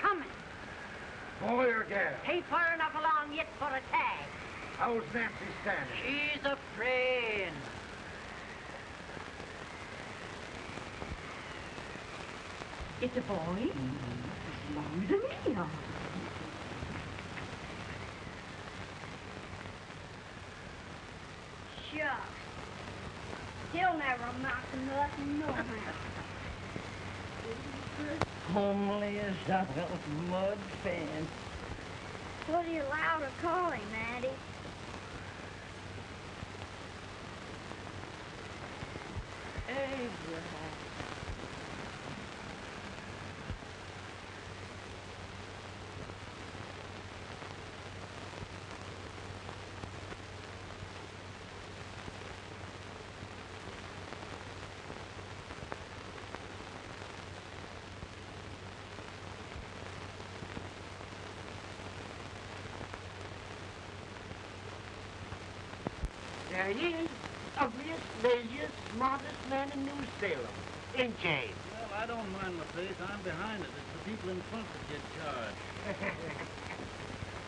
coming. Boy or gal? Ain't far enough along yet for a tag. How's Nancy standing? She's a friend. It's a boy. It's longer than me. oh. Shucks. He'll never amount to nothing, no how. That mud fan. What are you allowed to call him, Addie? Abraham. There he is. Ugliest, laziest, smartest man in New Salem. In James. Well, I don't mind my face. I'm behind it. It's the people in front that get charged.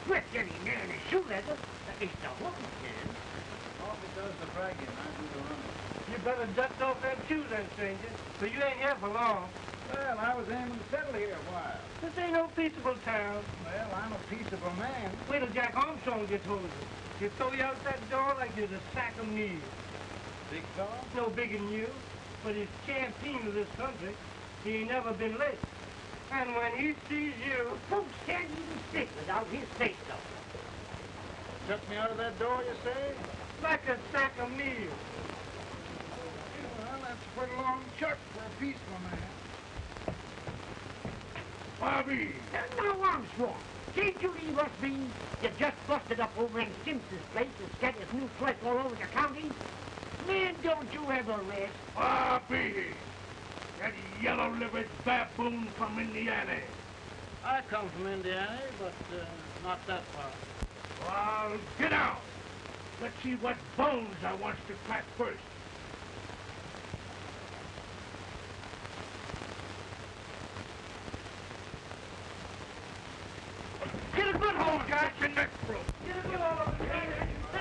Quit getting near in his shoe leather. It's the hook can. All because the bragging. I do the running. You better dust off that shoe then, stranger. So you ain't here for long. Well, I was aiming to settle here a while. This ain't no peaceable town. Well, I'm a peaceable man. Wait till Jack Armstrong gets hold of you. Throw you out that door like you're a sack of meal. Big dog? No bigger than you, but he's champion of this country. He ain't never been late. And when he sees you, Folks can't even stick without his say so. Took me out of that door, you say? like a sack of meal. Well, that's a pretty long chuck for a peaceful man. Bobby! Now, Armstrong, can't you leave us be? You just busted up over in Simpson's place and scattered new flesh all over the county. Man, don't you ever rest. Bobby! That yellow-livered baboon from Indiana. I come from Indiana, but uh, not that far. Well, get out! Let's see what bones I wants to crack first. Get a good hold, Jack. Your neck broke. Get a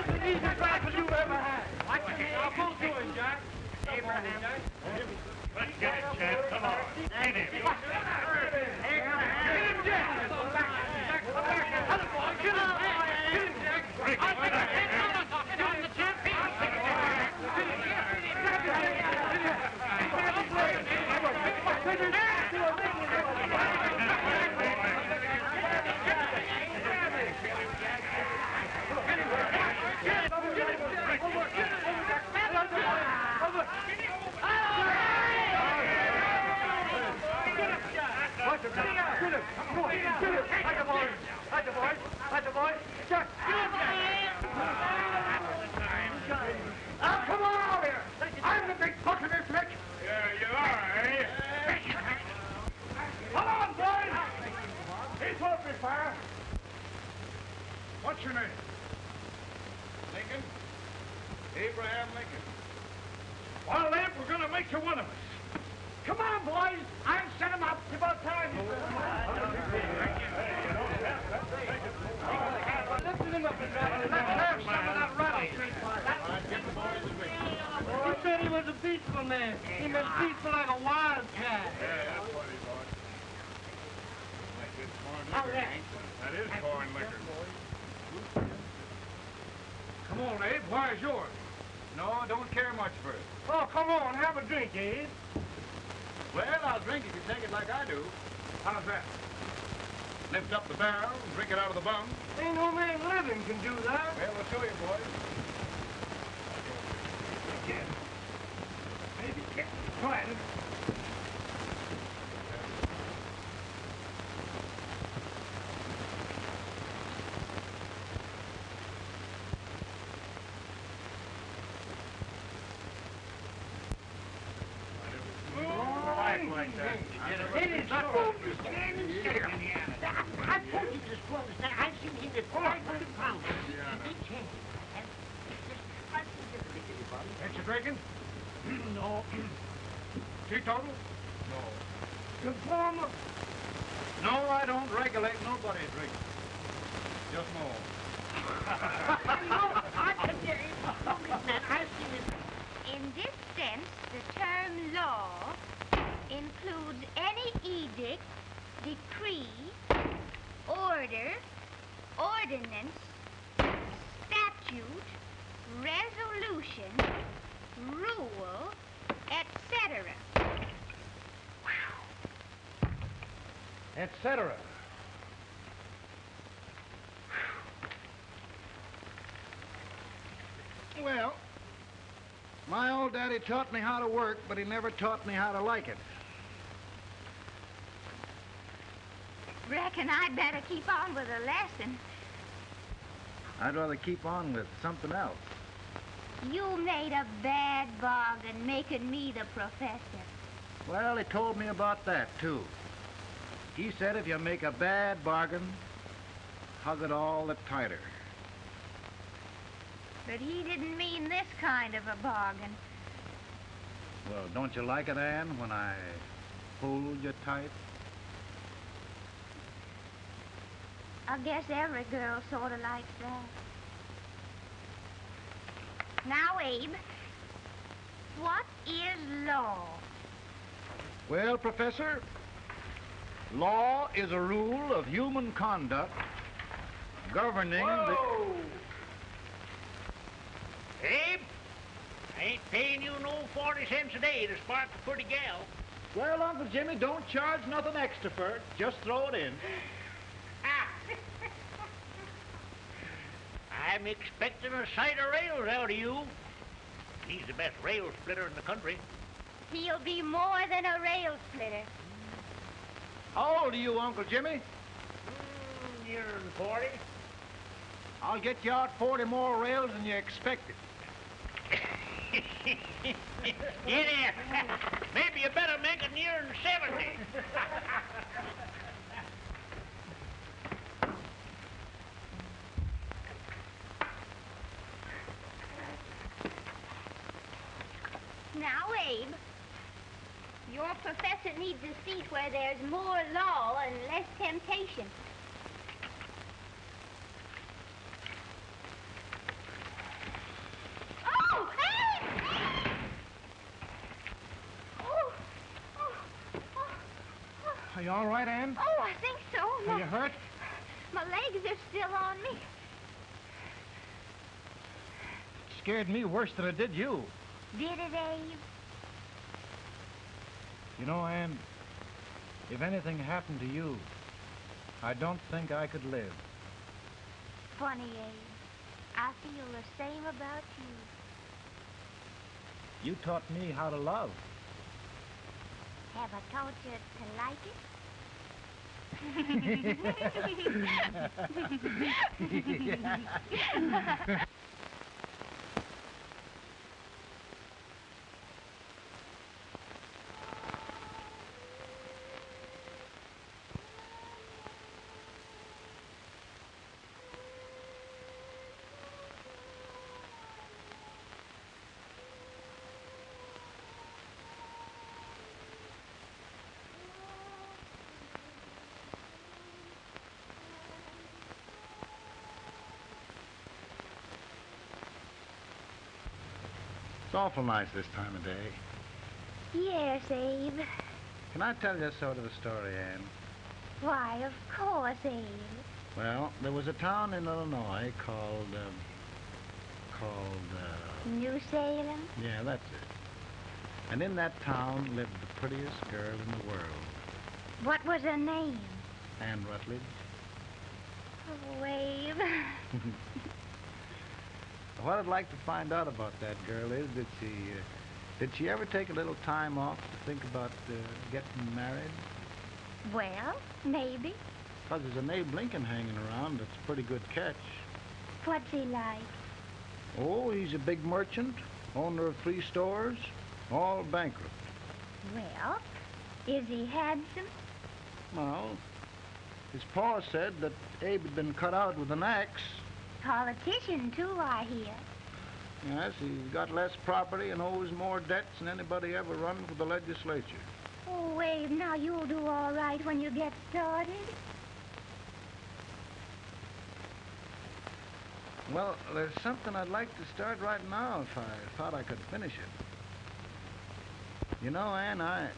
the easiest you ever had. To it, Jack. Abraham. Let's get it, Chad. Come on. Get him. Get him, Jack. Jack, come back here. Other boy, get him. Get him, Jack. I'll take a hit. Get on the champ. Watch him, Jack. Get him. Come on. Get him. Like a boy. Like a boy. Like a boy. Jack. Get him, Now, come on out here. I'm the big buck of this lick. Yeah, you are, eh? Come on, boys. He's open fire. What's your name? Lincoln? Abraham Lincoln. Well, Lamp, we're to make you one of us. Come on, boys. He said he was a peaceful man. He was peaceful like a wildcat. That is corn liquor. Come on, Abe. Why is yours? No, I don't care much for it. Oh, come on. Have a drink, Abe. Well, I'll drink if you take it like I do. How's that? Lift up the barrel and drink it out of the bung. Ain't no man living can do that. Well, we'll show you, boys. Maybe can't. Try it. like that. It is a fool to stand and stare. I I told you this was that I've seen him at 500 pounds. He can't. I think it's a big anybody. Ain't you drinking? no. Teetotal? No. Conformer. No, I don't regulate nobody drinking. Just more. no, I can get it. No, Miss Man, I've seen it. In this sense, the term law includes any edict, decree, order, ordinance, statute, resolution, rule, etc. Etc. Well, my old daddy taught me how to work, but he never taught me how to like it. Reckon I'd better keep on with the lesson. I'd rather keep on with something else. You made a bad bargain making me the professor. Well, he told me about that, too. He said if you make a bad bargain, hug it all the tighter. But he didn't mean this kind of a bargain. Well, don't you like it, Anne, when I hold you tight? I guess every girl sort of likes that. Now, Abe, what is law? Well, Professor, law is a rule of human conduct governing the... Abe, I ain't paying you no 40 cents a day to spark a pretty gal. Well, Uncle Jimmy, don't charge nothing extra for it. Just throw it in. I'm expecting a sight of rails out of you. He's the best rail splitter in the country. He'll be more than a rail splitter. How old are you, Uncle Jimmy? Mm, nearer than 40. I'll get you out 40 more rails than you expected. Get in. Maybe you better make it near than 70. Now, Abe, your professor needs a seat where there's more law and less temptation. Oh, Abe! Oh, oh, oh. Are you all right, Anne? Oh, I think so. Are My, you hurt? my legs are still on me. Scared me worse than it did you. Did it, Abe? You know, Anne, if anything happened to you, I don't think I could live. Funny, Abe. I feel the same about you. You taught me how to love. Have I taught you to like it? It's awful nice this time of day. yes, Abe. Can I tell you a sort of a story, Anne? Why, of course, Abe. Well, there was a town in Illinois called, um, called, uh, New Salem? yeah, that's it. And in that town lived the prettiest girl in the world, What was her name? Anne Rutledge. Oh, Abe. What I'd like to find out about that girl is, did she, uh, did she ever take a little time off to think about uh, getting married? well, maybe. Because there's an Abe Lincoln hanging around that's a pretty good catch. What's he like? Oh, he's a big merchant, owner of three stores, all bankrupt. Well, is he handsome? Well, his pa said that Abe had been cut out with an axe. Politician, too, I hear. Yes, he's got less property and owes more debts than anybody ever run for the legislature. Oh, Abe, now you'll do all right when you get started. Well, there's something I'd like to start right now if I thought I could finish it. You know, Ann, I,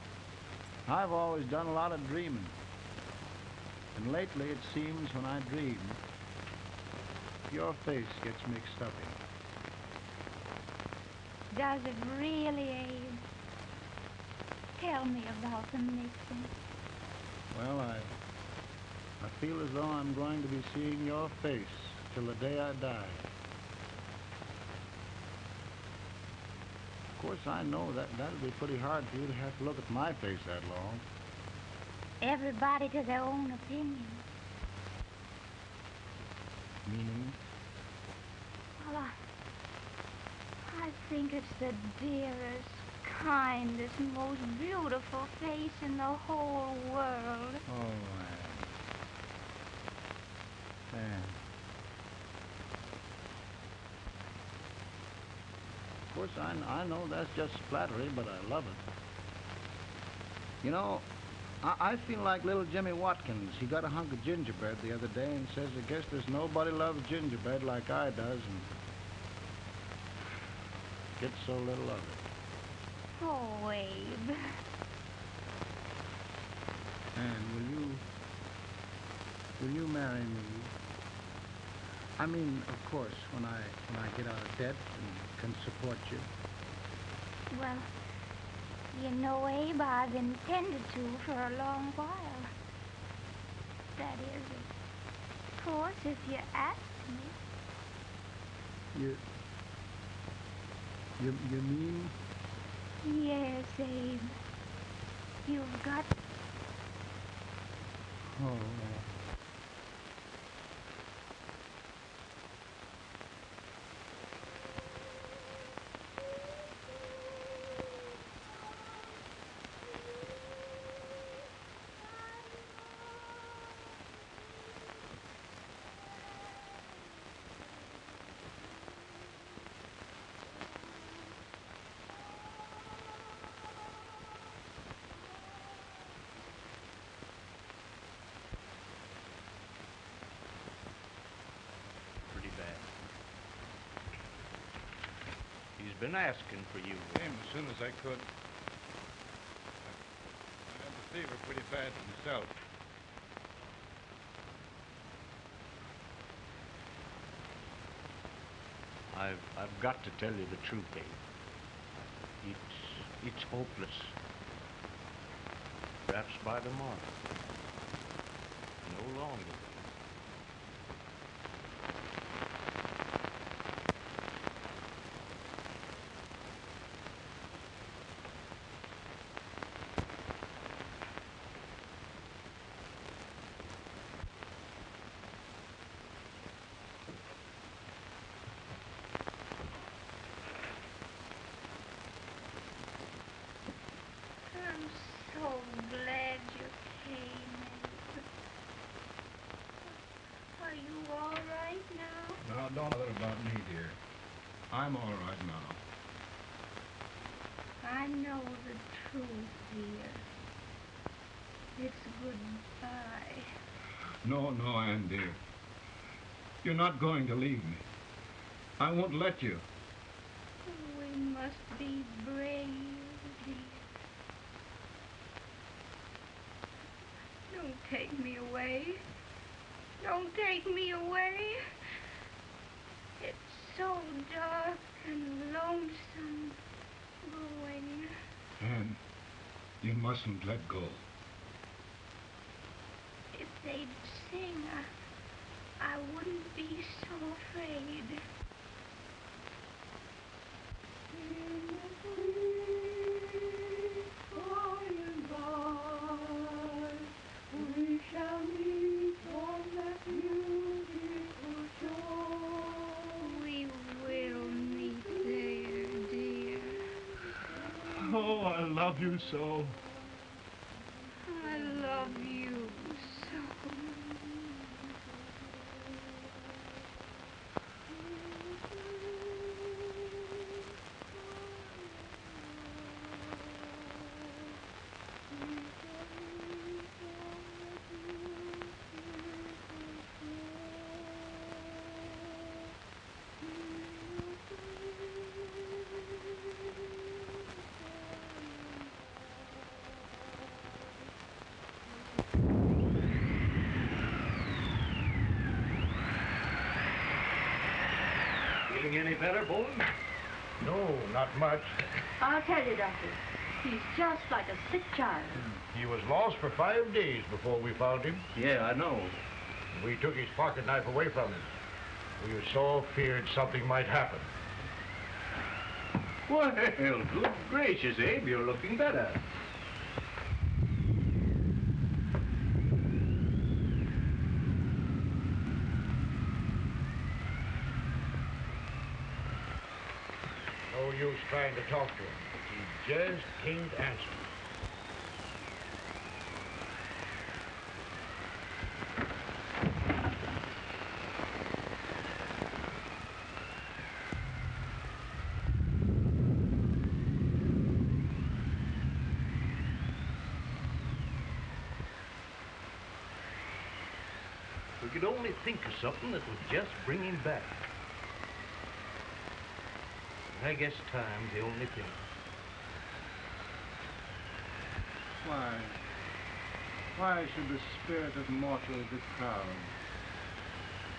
I've always done a lot of dreaming. And lately it seems when I dream, your face gets mixed up in. Does it really, Abe? Tell me about the mixing. Well, I, I feel as though I'm going to be seeing your face till the day I die. Of course, I know that that'll be pretty hard for you to have to look at my face that long. Everybody to their own opinion. Meaning? Well, I, I think it's the dearest, kindest, most beautiful face in the whole world. Oh, Anne. Anne. Of course, I, I know that's just flattery, but I love it. You know, I, I feel like little Jimmy Watkins. He got a hunk of gingerbread the other day and says, I guess there's nobody loves gingerbread like I does, and gets so little of it. Oh, Abe. Anne, will you, will you marry me? I mean, of course, when I when I get out of debt and can support you. Well, you know, Abe, I've intended to for a long while. That is, of course, if you ask me. You. You you mean? Yes, Abe. You've got Oh. Pretty bad. He's been asking for you. Came as soon as I could. I, had the fever pretty bad myself. I've I've got to tell you the truth, Abe. It's it's hopeless. Perhaps by tomorrow. No longer. I'm so glad you came. Abe. Are you all right now? Now, don't bother about me, dear. I'm all right now. I know the truth, dear. It's goodbye. No, no, Ann, dear. You're not going to leave me. I won't let you. We must be brave, dear. Don't take me away. Don't take me away. So dark and lonesome going. Ann, you mustn't let go. If they'd sing, I, I wouldn't be so afraid. We so. Feeling any better, Bolton? No, not much. I'll tell you, Doctor. He's just like a sick child. He was lost for five days before we found him. Yeah, I know. We took his pocket knife away from him. We were so feared something might happen. Well, good gracious, Abe, you're looking better. No use trying to talk to him. Can't answer. We could only think of something that would just bring him back. I guess time's the only thing. Why? Why should the spirit of mortal be proud?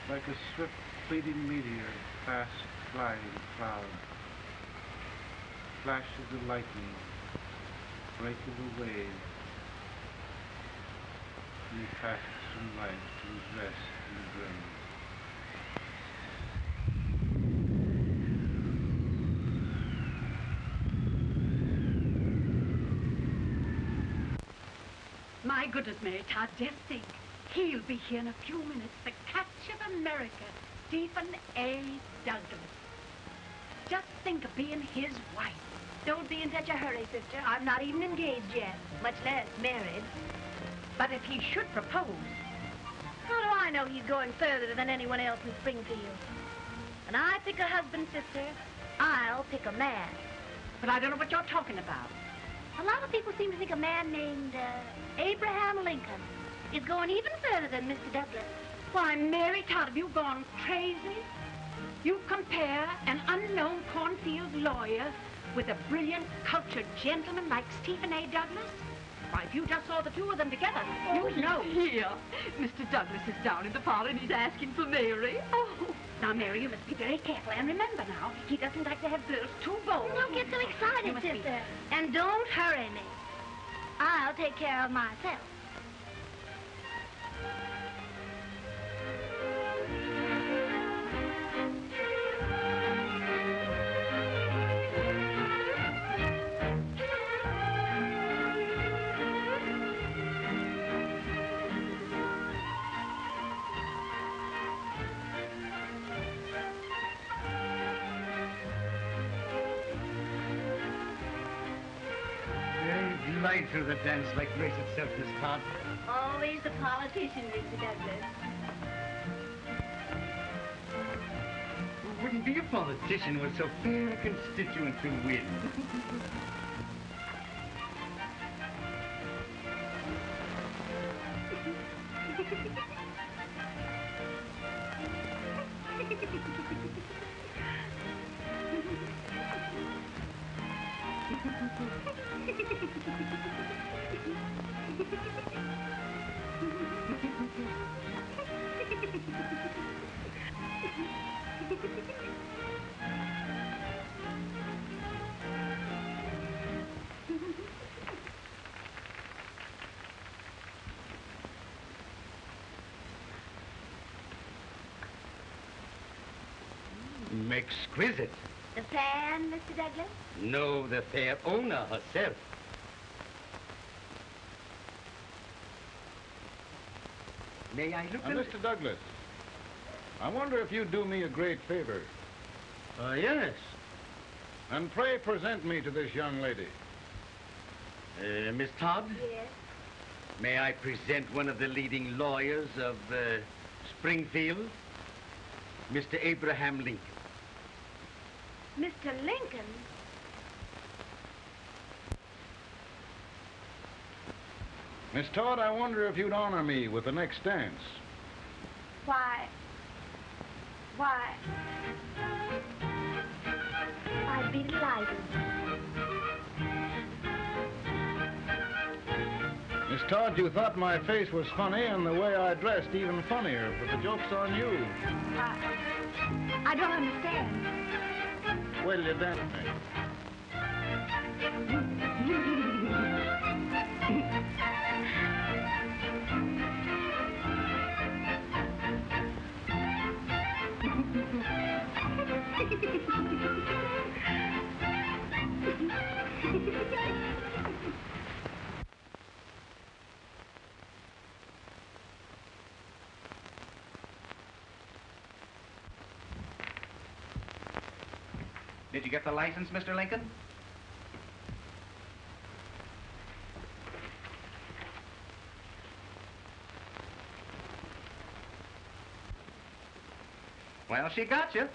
Like a swift fleeting meteor, fast flying cloud. Flash of the lightning, break of the wave. And he passes from life to his rest in the grave. My goodness, Mary Todd, just think. He'll be here in a few minutes. The catch of America, Stephen A. Douglas. Just think of being his wife. Don't be in such a hurry, sister. I'm not even engaged yet, much less married. But if he should propose, How do I know he's going further than anyone else in Springfield? When I pick a husband, sister, I'll pick a man. but I don't know what you're talking about. A lot of people seem to think a man named uh, Abraham Lincoln is going even further than Mr. Douglas. Why, Mary Todd, have you gone crazy? You compare an unknown cornfield lawyer with a brilliant, cultured gentleman like Stephen A. Douglas? Why, if you just saw the two of them together, you'd know. Here, Mr. Douglas is down in the parlor and he's asking for Mary. Oh, now, Mary, you must be very careful. And remember now, he doesn't like to have girls too bold. Don't get so excited, must be- sister. And don't hurry me. I'll take care of myself. Through the dance like grace itself, Miss Todd. Always the politician, Mr. Douglas. Who wouldn't be a politician with so fair a constituent to win? Exquisite. The fan, Mr. Douglas? No, the fair owner herself. May I look Now, Mr. Douglas, I wonder if you'd do me a great favor. Uh, yes. And pray present me to this young lady. Uh, Miss Todd, Yes. may I present one of the leading lawyers of uh, Springfield, Mr. Abraham Lincoln. Mr. Lincoln? Miss Todd, I wonder if you'd honor me with the next dance. Why? Why? I'd be delighted. Miss Todd, you thought my face was funny and the way I dressed even funnier, but the joke's on you. I, I don't understand. Wait till you dance you get the license, Mr. Lincoln? Well, she got you.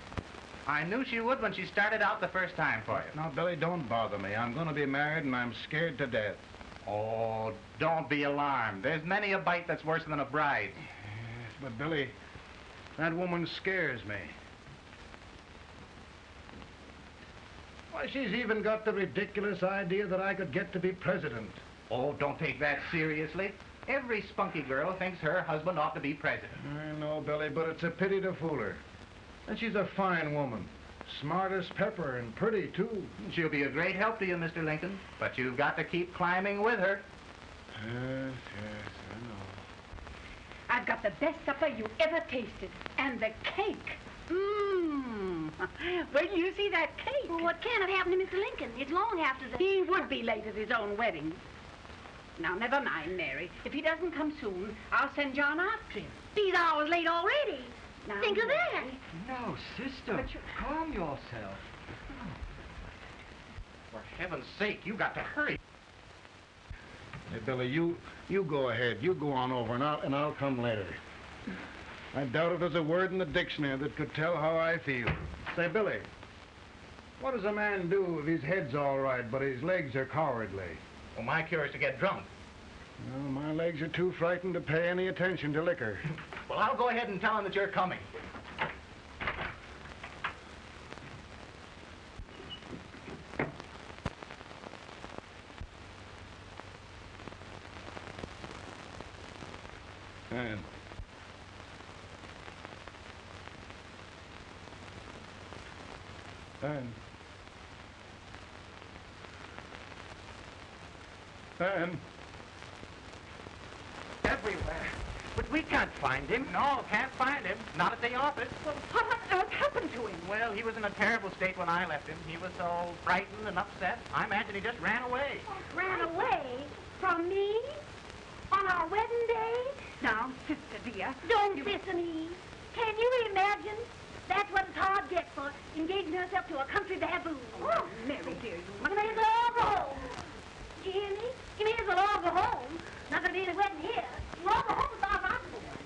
I knew she would when she started out the first time for you. Now, Billy, don't bother me. I'm going to be married and I'm scared to death. Oh, don't be alarmed. There's many a bite that's worse than a bride. Yes, but Billy, that woman scares me. Why, she's even got the ridiculous idea that I could get to be president. Oh, don't take that seriously. Every spunky girl thinks her husband ought to be president. I know, Billy, but it's a pity to fool her. And she's a fine woman. Smart as pepper and pretty, too. She'll be a great help to you, Mr. Lincoln, but you've got to keep climbing with her. Yes, yes, I know. I've got the best supper you ever tasted. And the cake. Mmm. Well, you see that cake? Well, what can have happened to Mr. Lincoln? It's long after the... He would be late at his own wedding. Now, never mind, Mary. If he doesn't come soon, I'll send John after him. He's hours late already. Now, Think of that. No, sister. But you- Calm yourself. For heaven's sake, you got to hurry. Hey, Billy, you you go ahead. You go on over, and I'll, and I'll come later. I doubt if there's a word in the dictionary that could tell how I feel. Say, Billy, what does a man do if his head's all right, but his legs are cowardly? Well, my cure is to get drunk. Well, my legs are too frightened to pay any attention to liquor. Well, I'll go ahead and tell him that you're coming. And and Everywhere. But we can't find him. No, can't find him. Not at the office. Well, what on earth happened to him? Well, he was in a terrible state when I left him. He was so frightened and upset. I imagine he just ran away. Oh, ran away from me on our wedding day? Now, sister dear. Don't listen, Eve. Can you imagine? That's what Todd gets for engaging herself to a country baboon. Oh, Mary dear, you You may as well go home. You hear me? You may as well all go home. Not gonna be any wedding here. You all go home as far as I'm concerned.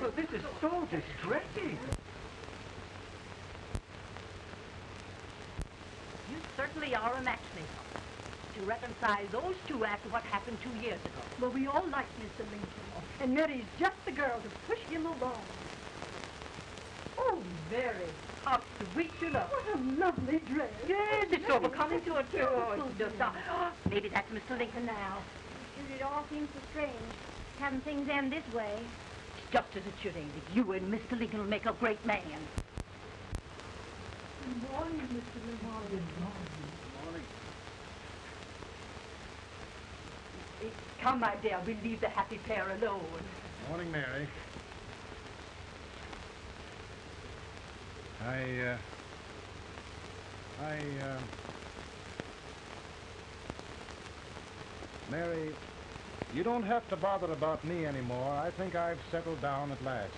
Well, this is so distressing. You certainly are a matchmaker. To reconcile those two after what happened two years ago. Well, we all like Mr. Lincoln. And Mary's just the girl to push him along. Oh, Mary, how sweet you look. What a lovely dress. Yes, it's so becoming to a Oh, it's just a... Maybe that's Mr. Lincoln now. It all seems so strange, having things end this way. It's just as it should end. You and Mr. Lincoln will make a great man. Good morning, Mr. Lincoln. Good morning. Come, my dear, we'll leave the happy pair alone. Morning, Mary. I, uh, I, uh, Mary, you don't have to bother about me anymore. I think I've settled down at last.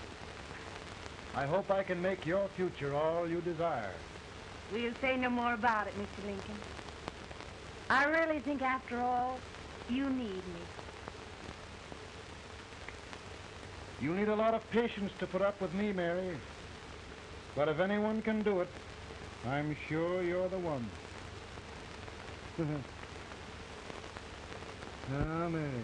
I hope I can make your future all you desire. We'll say no more about it, Mr. Lincoln. I really think, after all, you need me. You need a lot of patience to put up with me, Mary. But if anyone can do it, I'm sure you're the one. Now, ah, Mary.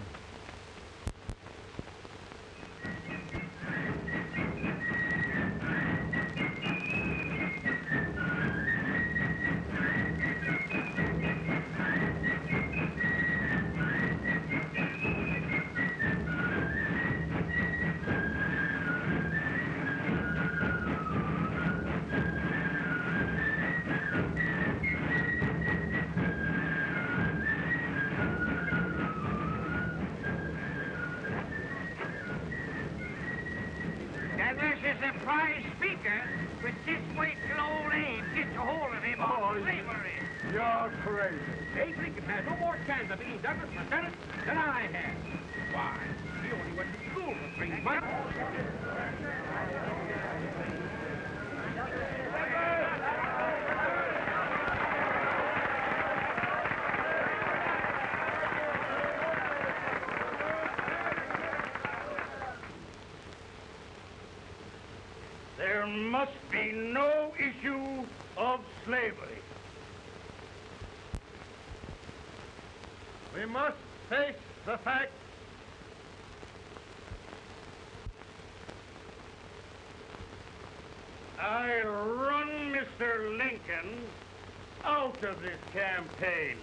Campaign.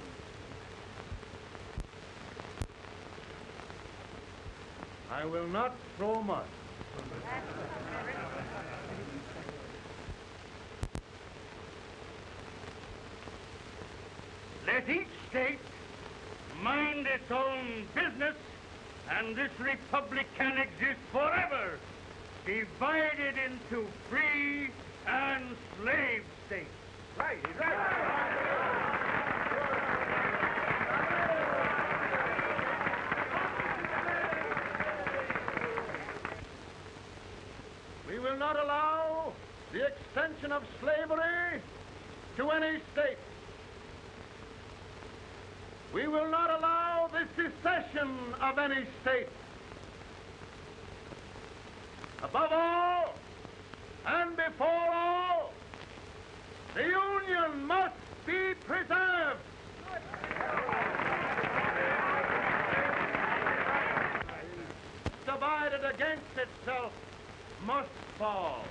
I will not throw mud. Let each state mind its own business, and this republic can exist forever, divided into free and slave states. Right, right. Will not allow the extension of slavery to any state. We will not allow the secession of any state. Above all, and before all, the Union must be preserved. Divided against itself must fall.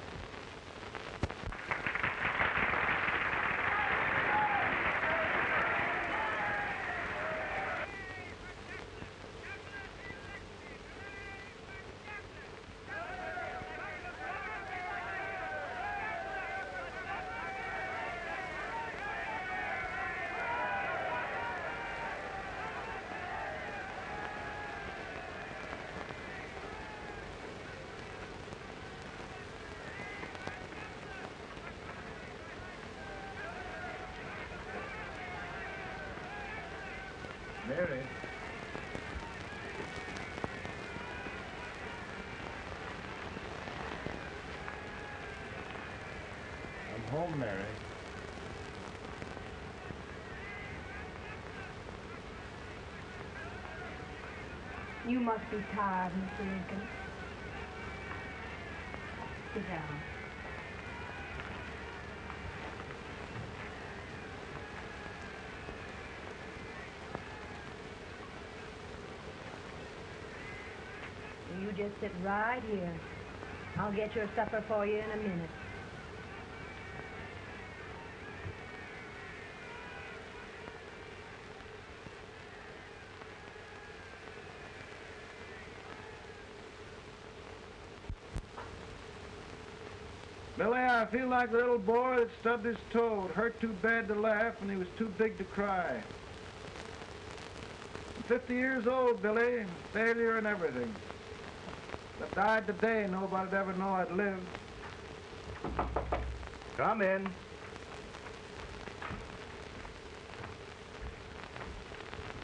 Mary. I'm home, Mary. You must be tired, Mr. Lincoln. Sit down. You just sit right here. I'll get your supper for you in a minute. Billy, I feel like the little boy that stubbed his toe. It hurt too bad to laugh, and he was too big to cry. I'm 50 years old, Billy. Failure and everything. If I died today, nobody'd ever know I'd lived. Come in.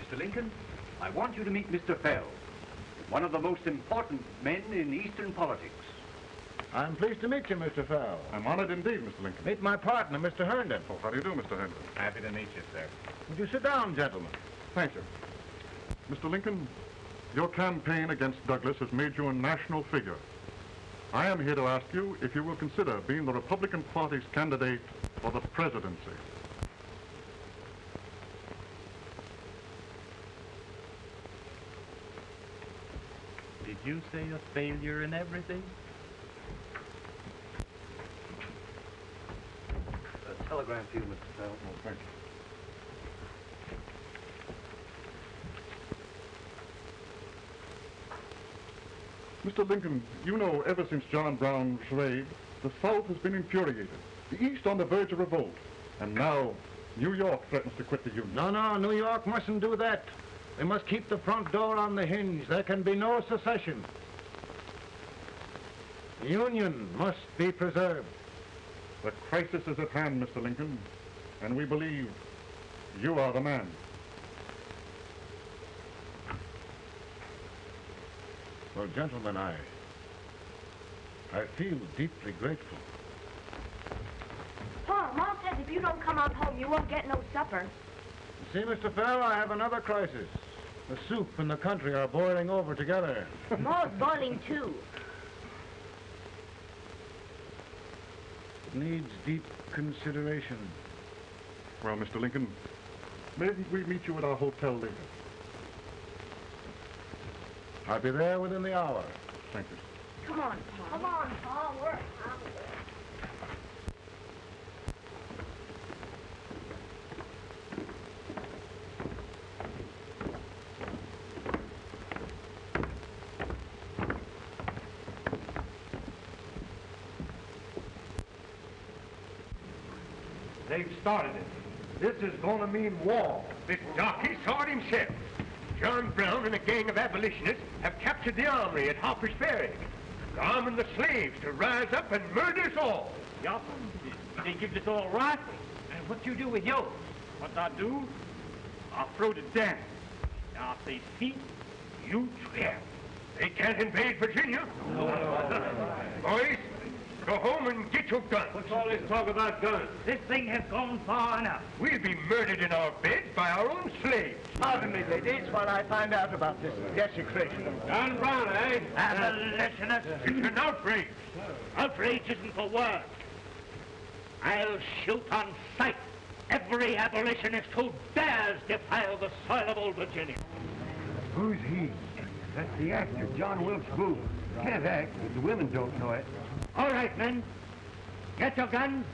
Mr. Lincoln, I want you to meet Mr. Fell, one of the most important men in Eastern politics. I'm pleased to meet you, Mr. Fell. I'm honored indeed, Mr. Lincoln. Meet my partner, Mr. Herndon. Oh, how do you do, Mr. Herndon? Happy to meet you, sir. Would you sit down, gentlemen? Thank you. Mr. Lincoln, your campaign against Douglas has made you a national figure. I am here to ask you if you will consider being the Republican Party's candidate for the presidency. Did you say a failure in everything? A telegram for you, Mr. Fell. Oh, thank you. Mr. Lincoln, you know ever since John Brown slaved, the South has been infuriated. The East on the verge of revolt. And now, New York threatens to quit the Union. No, no, New York mustn't do that. They must keep the front door on the hinge. There can be no secession. The Union must be preserved. The crisis is at hand, Mr. Lincoln, and we believe you are the man. Well, gentlemen, I... I feel deeply grateful. Paul, Mom says if you don't come on home, you won't get no supper. See, Mr. Fell, I have another crisis. The soup and the country are boiling over together. Ma's boiling too. Needs deep consideration. Well, Mr. Lincoln, maybe we meet you at our hotel later. I'll be there within the hour. Thank you. Come on, Paul. Come on, Paul. We're started it. This is going to mean war. The darky saw it himself. John Brown and a gang of abolitionists have captured the armory at Harper's Ferry. They're arming the slaves to rise up and murder us all. Yup. They give us all rifles. And what you do with yours? What I do? I throw the down. Now, if they see, you Yeah. They can't invade Virginia. No. Boys, go home and get your guns. What's all this talk about guns? This thing has gone far enough. We'll be murdered in our beds by our own slaves. Pardon me, ladies, while I find out about this desecration. John Brown, eh? Abolitionists. It's an outrage. Outrage isn't for word. I'll shoot on sight every abolitionist who dares defile the soil of old Virginia. Who's he? That's the actor, John Wilkes Booth. Can't act, but the women don't know it. All right, men. Get your guns,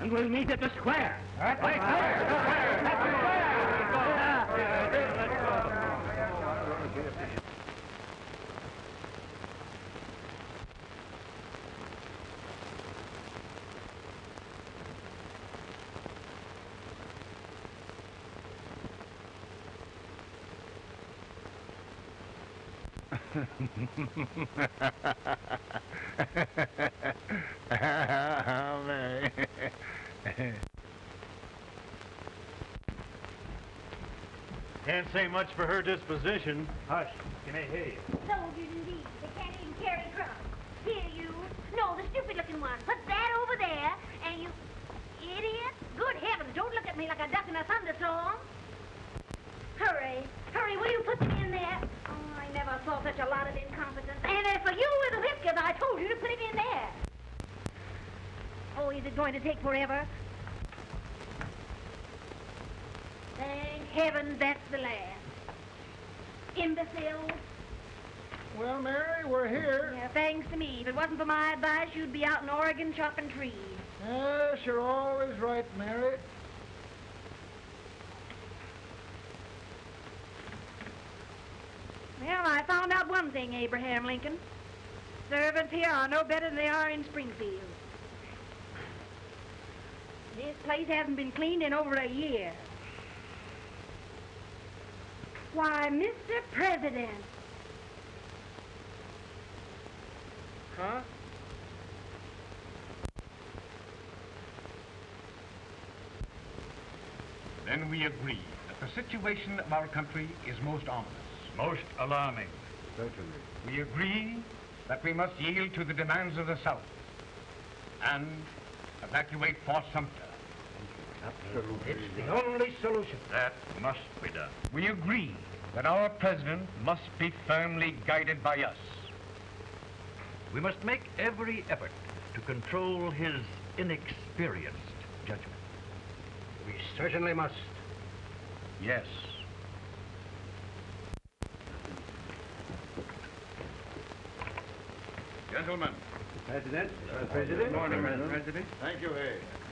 and we'll meet at the square. At the square. Mary. Can't say much for her disposition. Hush. You may hear you. Soldiers indeed. They can't even carry drums. Here, you. No, the stupid-looking one. Put that over there, and you... Idiot. Good heavens, don't look at me like a duck in a thunderstorm. Hurry. Hurry, will you put them in there? Saw such a lot of incompetence. And as for you with the whiskers, I told you to put it in there. Oh, is it going to take forever? Thank heaven that's the last. Imbecile. Well, Mary, we're here. Yeah, thanks to me. If it wasn't for my advice, you'd be out in Oregon chopping trees. Yes, you're always right, Mary. Well, I found out one thing, Abraham Lincoln. Servants here are no better than they are in Springfield. This place hasn't been cleaned in over a year. Why, Mr. President. Huh? Then we agree that the situation of our country is most ominous. Most alarming. Certainly. We agree that we must yield to the demands of the South and evacuate Fort Sumter. Absolutely. It's the only solution. That must be done. We agree that our president must be firmly guided by us. We must make every effort to control his inexperienced judgment. We certainly must. Yes. Gentlemen. President. President. Good morning, President. President. Thank you, Hay.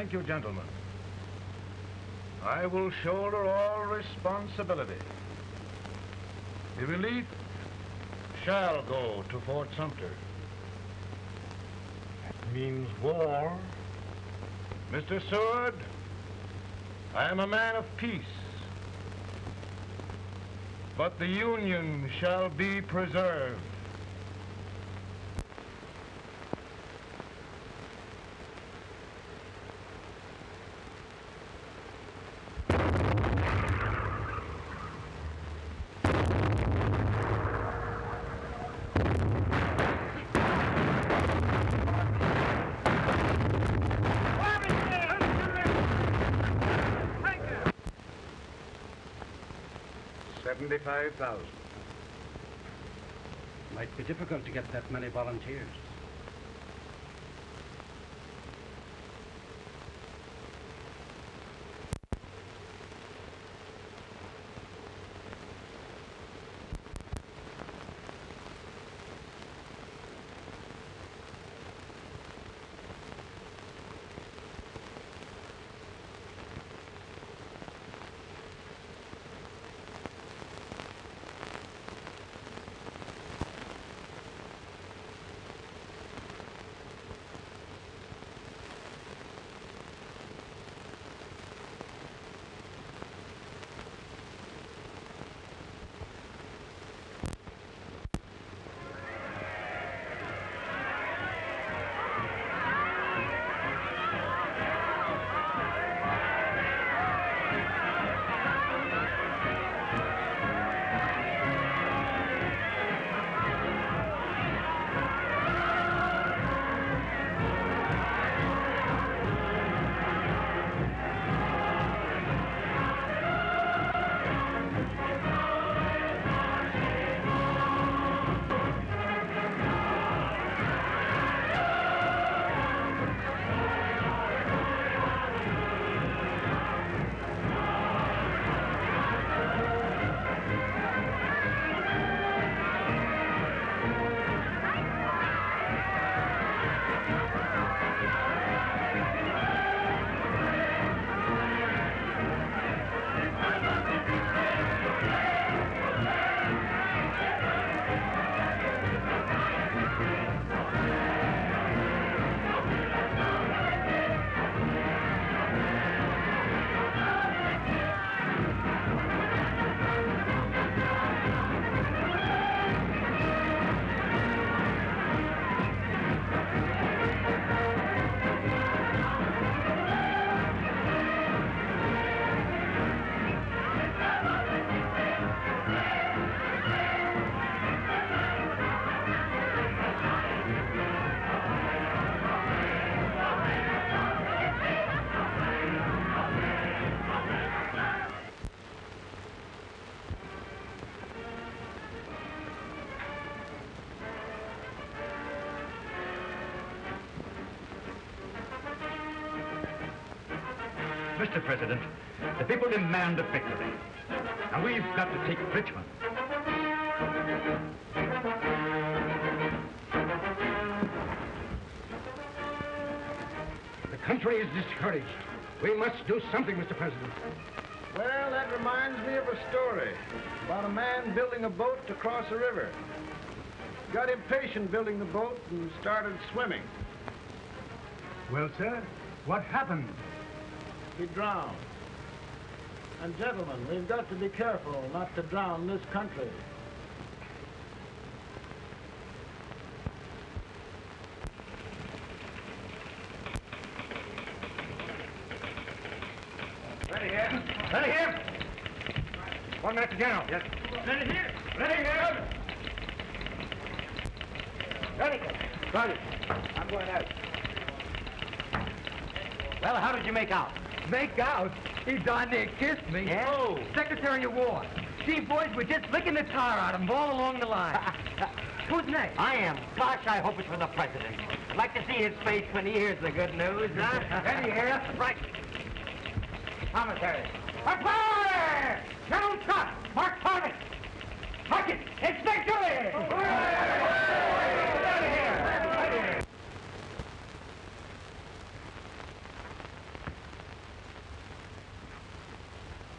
Thank you, gentlemen. I will shoulder all responsibility. The relief shall go to Fort Sumter. That means war. Mr. Seward, I am a man of peace. But the Union shall be preserved. Seventy-five thousand. Might be difficult to get that many volunteers. President, the people demand a victory. And we've got to take Richmond. The country is discouraged. We must do something, Mr. President. Well, that reminds me of a story about a man building a boat to cross a river. Got impatient building the boat and started swimming. Well, sir, what happened? He drowned. And gentlemen, we've got to be careful not to drown this country. Ready here. Ready here. One minute to General. Yes. Ready here. Ready here. Ready. Ready. I'm going out. Well, how did you make out? Make out? He's on there, kissed me. Yeah? Oh. Secretary of War. See, boys, we're just licking the tar out of him all along the line. Who's next? I am. Gosh, I hope it's for the president. I'd like to see his face when he hears the good news, huh? Ready here. Right. Commissary. Fire! General Scott! Mark Thomas! Mark it! It's victory!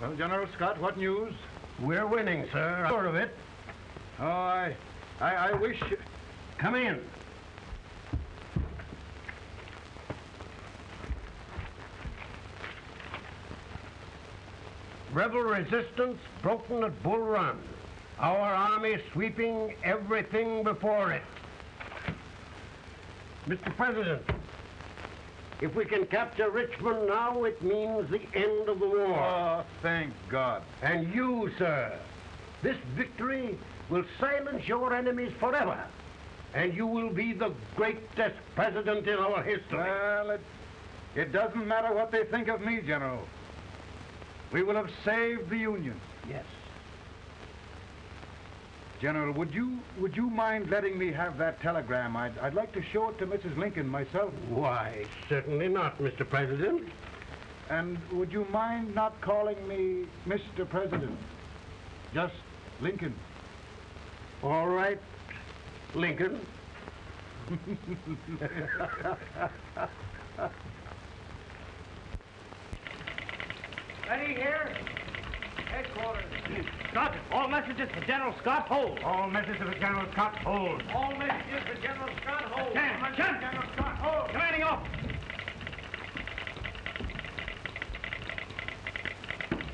Well, General Scott, what news? We're winning, sir. Sure of it. Oh, I, I, I wish... Come in. Rebel resistance broken at Bull Run. Our army sweeping everything before it. Mr. President, if we can capture Richmond now, it means the end of the war. Oh, thank God. And you, sir, this victory will silence your enemies forever. And you will be the greatest president in our history. Well, it, it doesn't matter what they think of me, General. We will have saved the Union. Yes. General, would you would you mind letting me have that telegram? I'd, I'd like to show it to Mrs. Lincoln myself. Why, certainly not, Mr. President. And would you mind not calling me Mr. President? Just Lincoln. All right, Lincoln. Ready here. Headquarters. Scott, all messages for General Scott, hold. All messages for General Scott, hold. All messages for General Scott, hold. Stand, Stand. General Scott, hold. Commanding officer.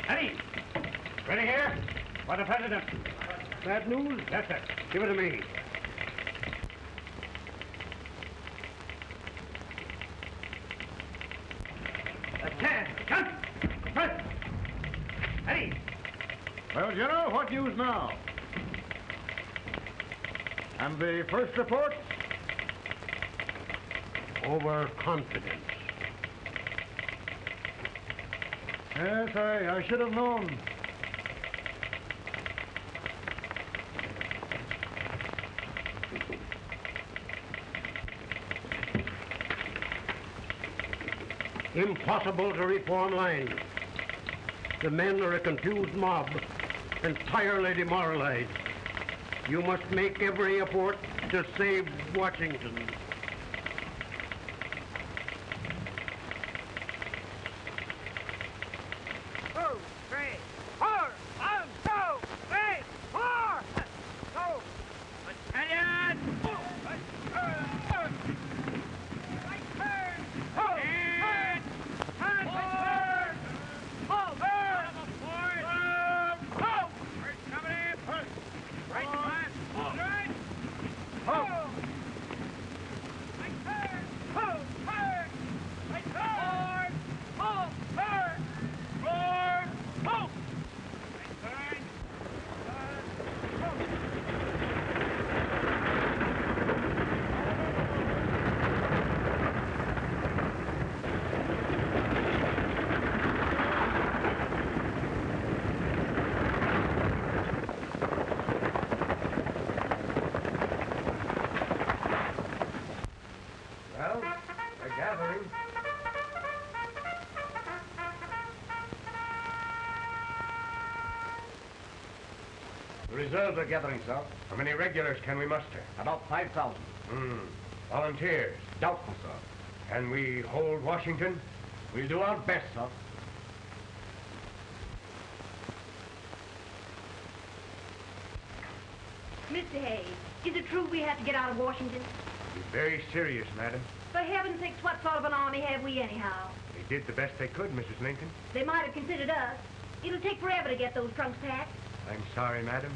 Ready. Ready here? For the President. Bad news? Yes, sir. Give it to me. Attend. Jump. Press. Ready. Well, General, what news now? And the first report? Overconfidence. Yes, I, I should have known. Impossible to reform lines. The men are a confused mob, entirely demoralized. You must make every effort to save Washington. Two, three, four, one, two, three, four. Go. Battalion. Right turn. Right turn. And turn. Forward. Forward. Forward. Go. First coming in. Right one. Right. Ho. Right turn. Ho. Turn. Right turn. Ho. Turn. Forward. Ho. Right turn. Well, they're gathering. The gathering, sir. How many regulars can we muster? About 5,000. Hmm. Volunteers? Doubtful, sir. Can we hold Washington? We'll do our best, sir. Mr. Hayes, is it true we have to get out of Washington? Be very serious, madam. For heaven's sakes, what sort of an army have we anyhow? They did the best they could, Mrs. Lincoln. They might have considered us. It'll take forever to get those trunks packed. I'm sorry, madam,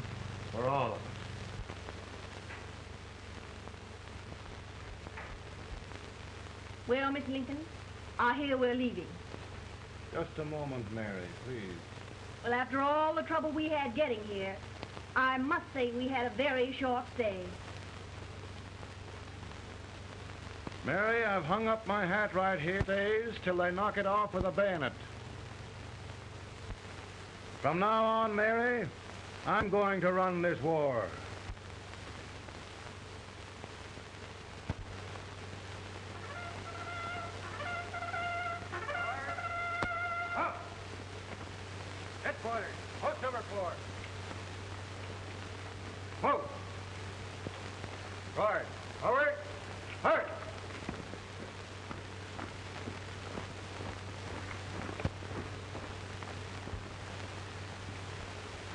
for all of us. Well, Miss Lincoln, I hear we're leaving. Just a moment, Mary, please. Well, after all the trouble we had getting here, I must say we had a very short stay. Mary, I've hung up my hat right here days till they knock it off with a bayonet. From now on, Mary, I'm going to run this war. Headquarters, post number four. Move! Guard, forward, hurry!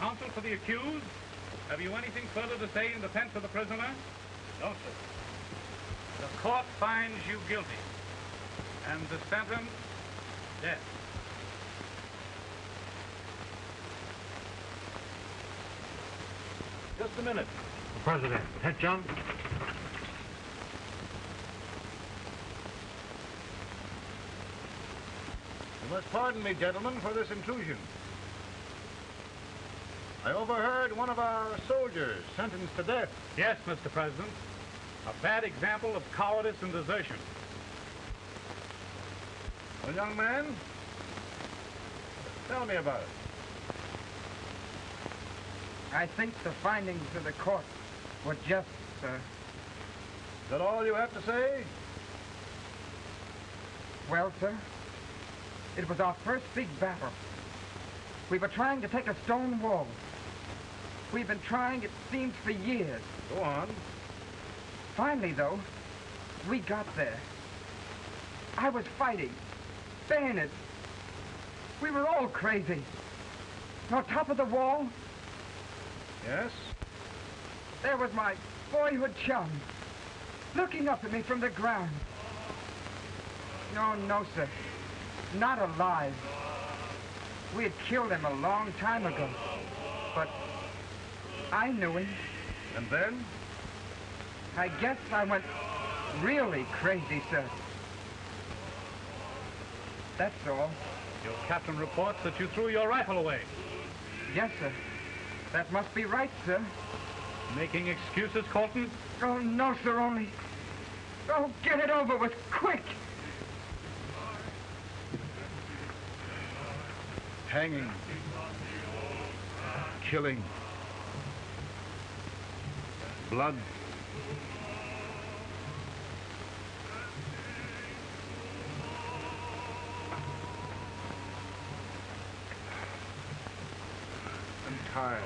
Counsel for the accused, have you anything further to say in defense of the prisoner? No, sir. The court finds you guilty, and the sentence, death. Just a minute. President, head John. You must pardon me, gentlemen, for this intrusion. I overheard one of our soldiers sentenced to death. Yes, Mr. President. A bad example of cowardice and desertion. Well, young man, tell me about it. I think the findings of the court were just, sir. Is that all you have to say? Well, sir, it was our first big battle. We were trying to take a stone wall. We've been trying, it seems, for years. Go on. Finally, though, we got there. I was fighting. Bayonets. We were all crazy. On top of the wall, Yes? there was my boyhood chum, looking up at me from the ground. No, no, sir. Not alive. We had killed him a long time ago. But I knew him. And then? I guess I went really crazy, sir. That's all. Your captain reports that you threw your rifle away. Yes, sir. That must be right, sir. Making excuses, Colton? Oh, no, sir, only... Oh, get it over with, quick! Hanging. Killing. Blood. I'm tired.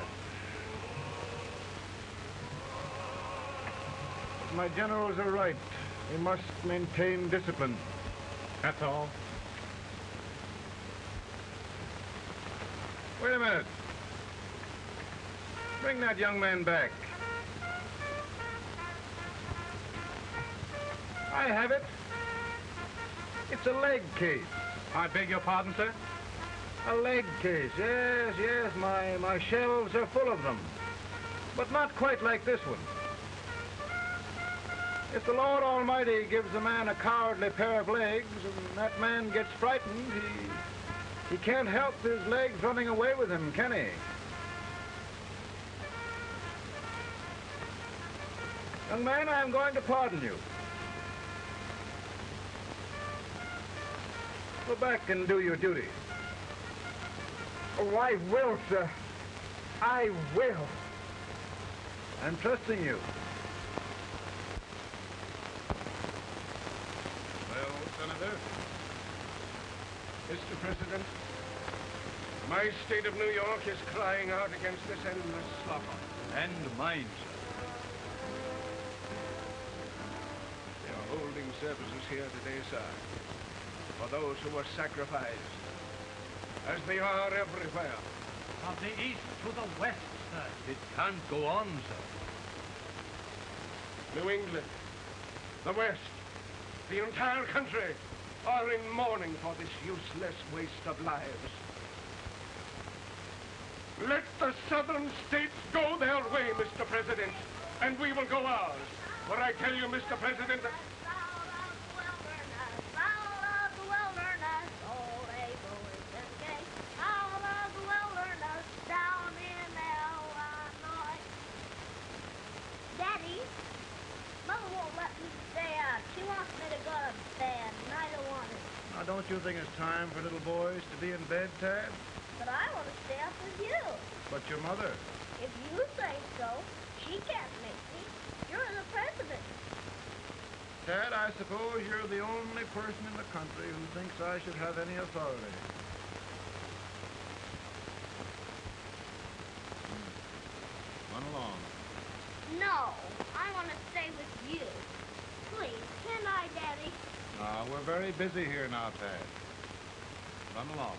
My generals are right. We must maintain discipline. That's all. Wait a minute. Bring that young man back. I have it. It's a leg case. I beg your pardon, sir? A leg case, yes, yes. My, my shelves are full of them. But not quite like this one. If the Lord Almighty gives a man a cowardly pair of legs and that man gets frightened, he, he can't help his legs running away with him, can he? Young man, I'm going to pardon you. Go back and do your duty. Oh, I will, sir. I will. I'm trusting you. Well, Senator, Mr. President, my state of New York is crying out against this endless slaughter. And mine, sir. They are holding services here today, sir, for those who were sacrificed, as they are everywhere. From the east to the west, sir. It can't go on, sir. New England, the West, the entire country are in mourning for this useless waste of lives. Let the southern states go their way, Mr. President, and we will go ours. For I tell you, Mr. President, All of the wilderness, all they go is escape. All of the wilderness, you think it's time for little boys to be in bed, Tad? But I want to stay up with you. But your mother. If you say so, she can't make me. You're the president. Tad, I suppose you're the only person in the country who thinks I should have any authority. Hmm. Run along. No, I want to stay with you. Please, can I, Daddy? Uh, we're very busy here now, Tad. Run along.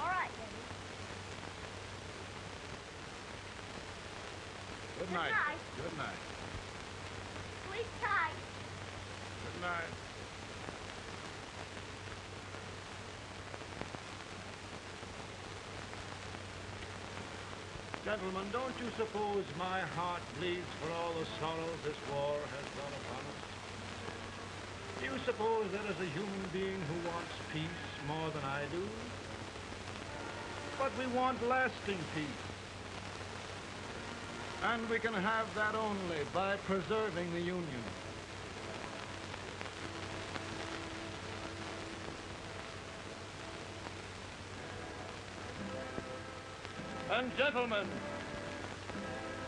All right, Daddy. Good, Good night. night. Good night. Sleep tight. Good night. Gentlemen, don't you suppose my heart bleeds for all the sorrows this war has brought upon us? Do you suppose there is a human being who wants peace more than I do? But we want lasting peace. And we can have that only by preserving the Union. And gentlemen,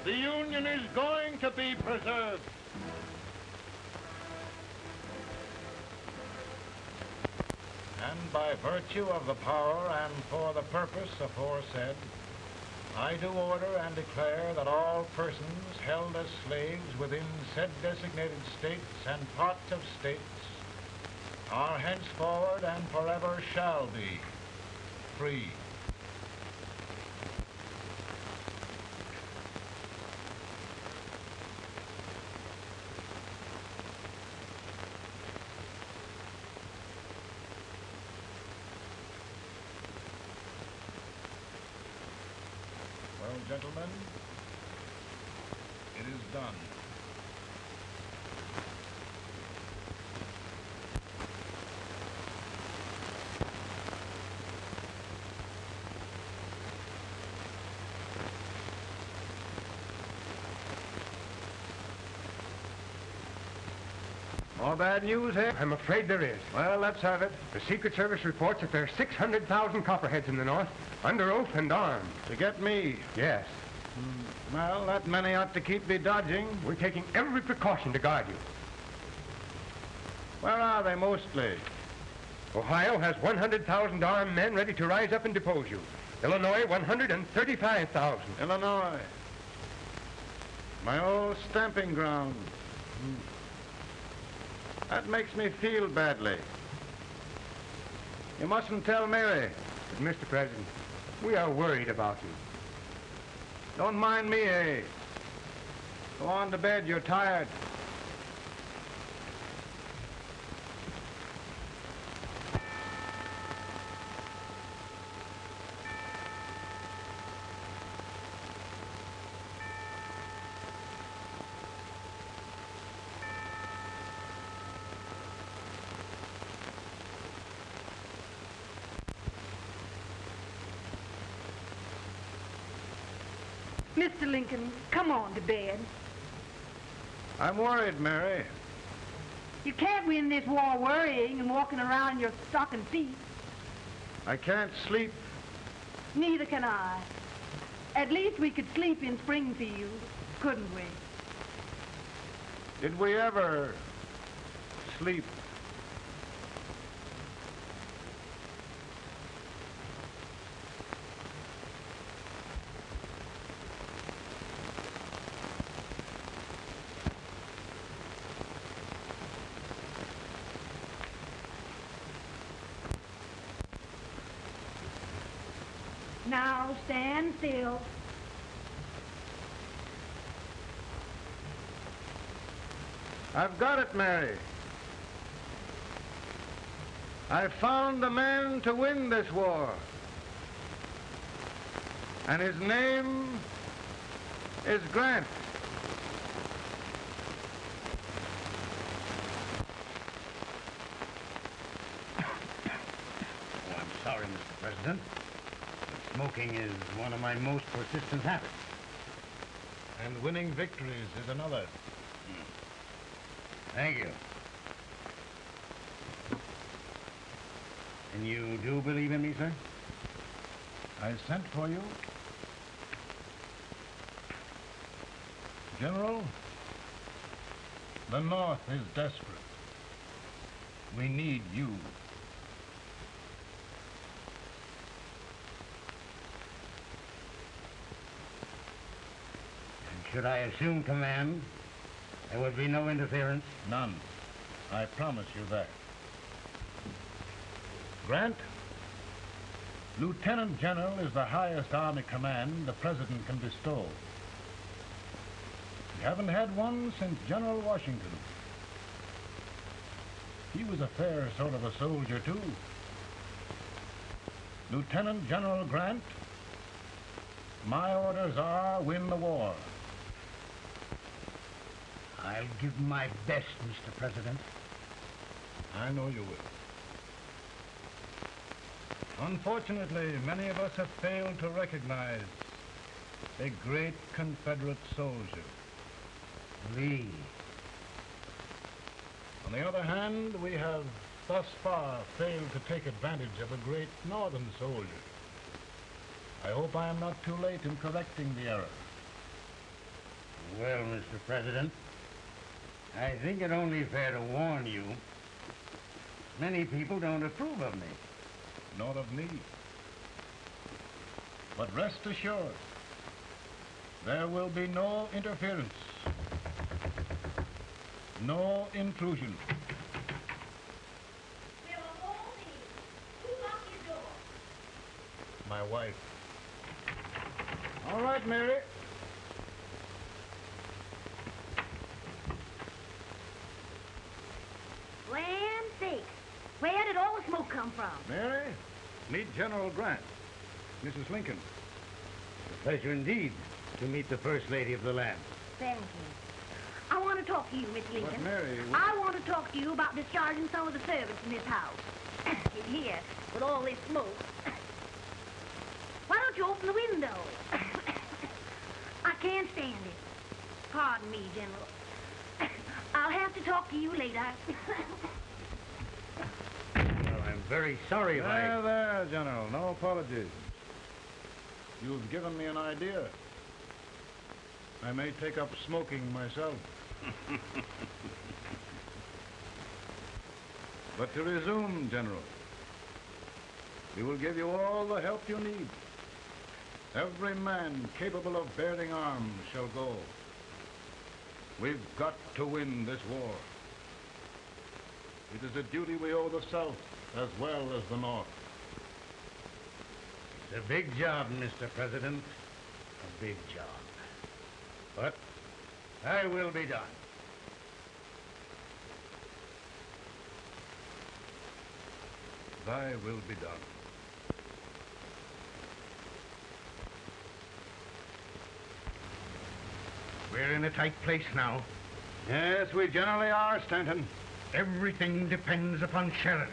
the Union is going to be preserved. By virtue of the power and for the purpose aforesaid, I do order and declare that all persons held as slaves within said designated states and parts of states are henceforward and forever shall be free. Well, gentlemen, it is done. More bad news here? I'm afraid there is. Well, let's have it. The Secret Service reports that there are 600,000 copperheads in the north, under oath and armed. To get me? Yes. Well, that many ought to keep me dodging. We're taking every precaution to guard you. Where are they mostly? Ohio has 100,000 armed men ready to rise up and depose you. Illinois, 135,000. Illinois. My old stamping ground. Hmm. That makes me feel badly. You mustn't tell Mary. But, Mr. President, we are worried about you. Don't mind me, eh? Go on to bed. You're tired. Mr. Lincoln, come on to bed. I'm worried, Mary. You can't win this war worrying and walking around in your stocking feet. I can't sleep. Neither can I. At least we could sleep in Springfield, couldn't we? Did we ever sleep? Now stand still. I've got it, Mary. I've found the man to win this war. And his name is Grant. Oh, I'm sorry, Mr. President. But smoking is one of my most persistent habits. And winning victories is another. Thank you. And you do believe in me, sir? I sent for you. General, the North is desperate. We need you. And should I assume command, there would be no interference? None. I promise you that. Grant, Lieutenant General is the highest Army command the President can bestow. We haven't had one since General Washington. He was a fair sort of a soldier, too. Lieutenant General Grant, my orders are win the war. I'll give my best, Mr. President. I know you will. Unfortunately, many of us have failed to recognize a great Confederate soldier. Lee. On the other hand, we have thus far failed to take advantage of a great Northern soldier. I hope I am not too late in correcting the error. Well, Mr. President, I think it only fair to warn you. Many people don't approve of me. Nor of me. But rest assured, there will be no interference. No intrusion. My wife. All right, Mary. Land sakes. Where did all the smoke come from? Mary, meet General Grant. Mrs. Lincoln. A pleasure indeed to meet the First Lady of the land. Thank you. I want to talk to you, Miss Lincoln. Mary, I want to talk to you about discharging some of the servants in this house. in here, with all this smoke. Why don't you open the window? I can't stand it. Pardon me, General. I'll have to talk to you later. Very sorry if I... There, there, General. No apologies. You've given me an idea. I may take up smoking myself. but to resume, General, we will give you all the help you need. Every man capable of bearing arms shall go. We've got to win this war. It is a duty we owe the South as well as the North. It's a big job, Mr. President. A big job. But I will be done. Thy will be done. We're in a tight place now. Yes, we generally are, Stanton. Everything depends upon Sheridan.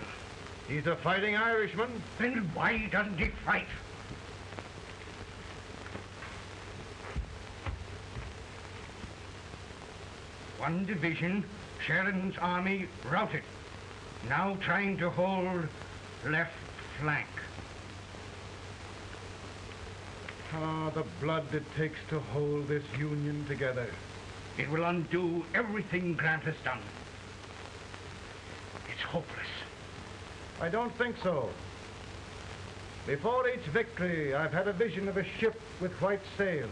He's a fighting Irishman. Then why doesn't he fight? One division, Sheridan's army routed. Now trying to hold left flank. Ah, the blood it takes to hold this Union together. It will undo everything Grant has done. It's hopeless. I don't think so. Before each victory, I've had a vision of a ship with white sails.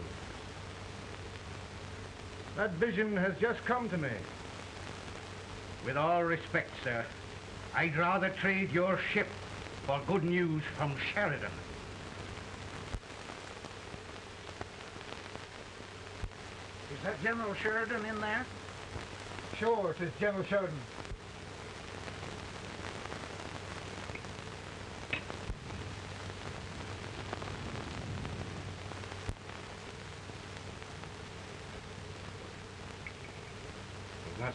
That vision has just come to me. With all respect, sir, I'd rather trade your ship for good news from Sheridan. Is that General Sheridan in there? Sure, it is General Sheridan.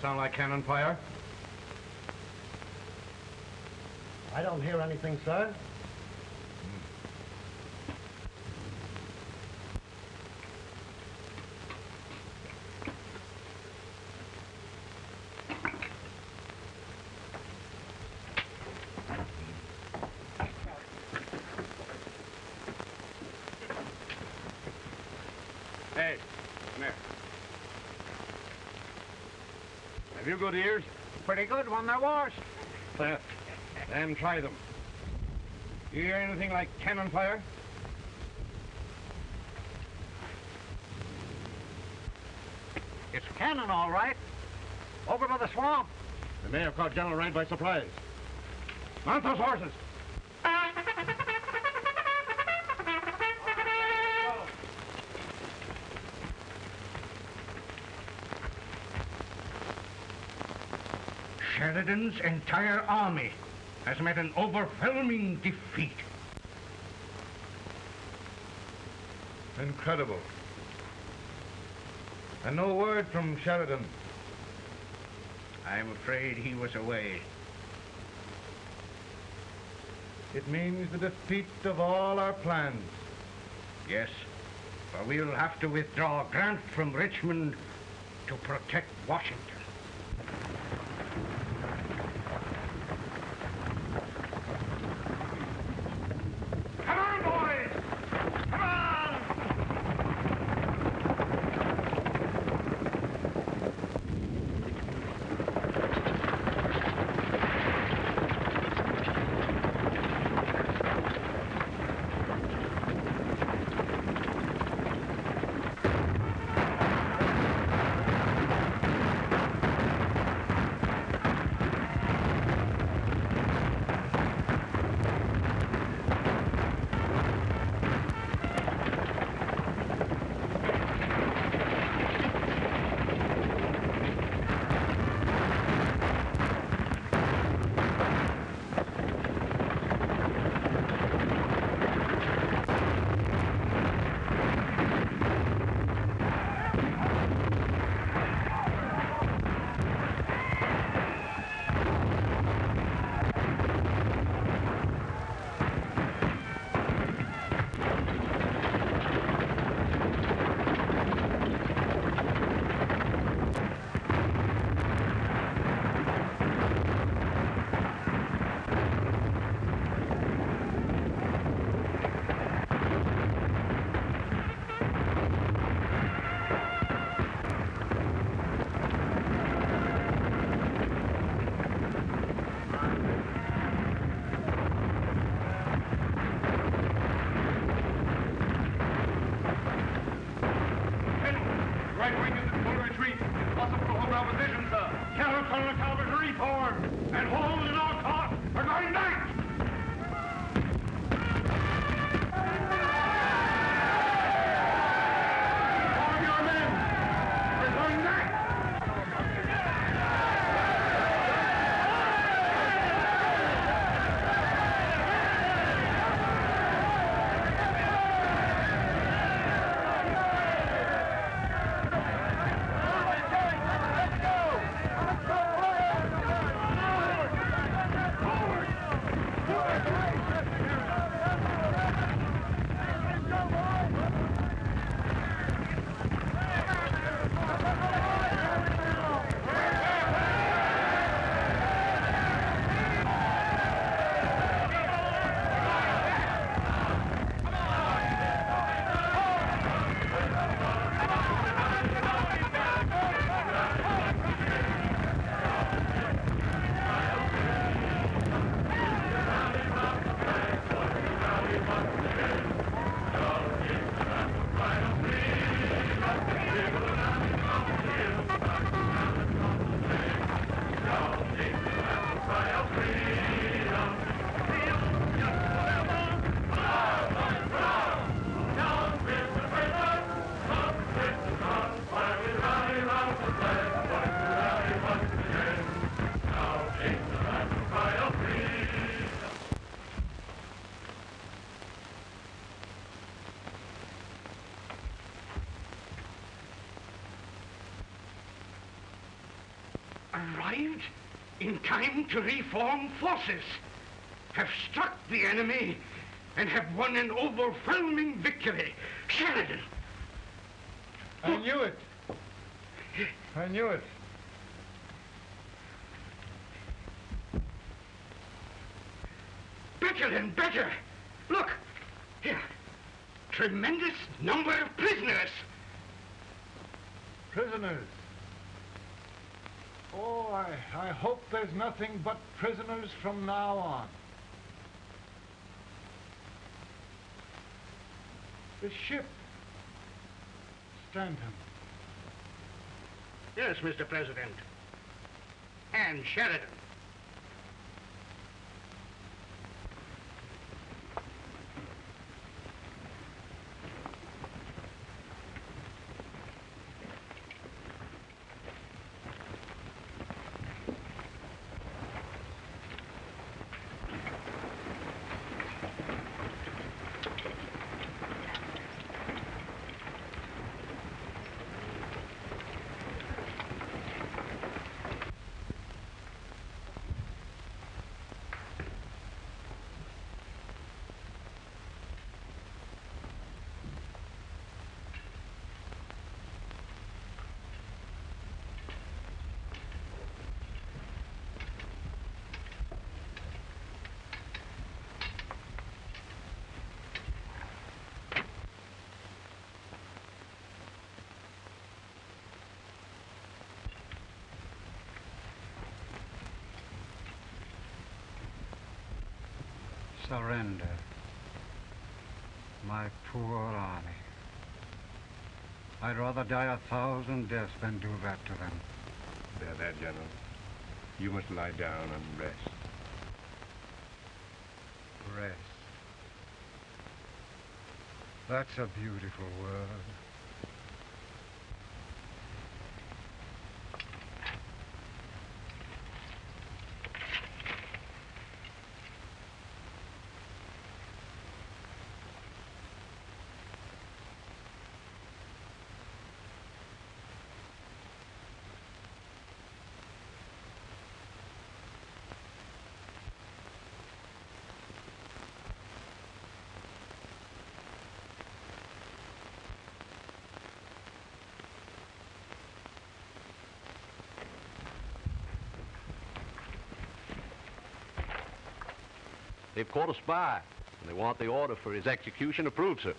Sound like cannon fire? I don't hear anything, sir. Come here. Have you good ears? Pretty good when they're washed. Then try them. You hear anything like cannon fire? It's cannon, all right. Over by the swamp. They may have caught General Wright by surprise. Mount those horses. Sheridan's entire army has met an overwhelming defeat. Incredible. And no word from Sheridan. I'm afraid he was away. It means the defeat of all our plans. Yes, for we'll have to withdraw Grant from Richmond to protect Washington. To reform forces, have struck the enemy, and have won an overwhelming victory. Sheridan! I knew it. I knew it. Better and better! Look! Here. Tremendous number of prisoners. Prisoners. Oh, I, I hope there's nothing but prisoners from now on. The ship. Stanton. Yes, Mr. President. And Sheridan. Surrender. My poor army. I'd rather die a thousand deaths than do that to them. There, there, General. You must lie down and rest. Rest. That's a beautiful word. They've caught a spy, and they want the order for his execution approved, sir.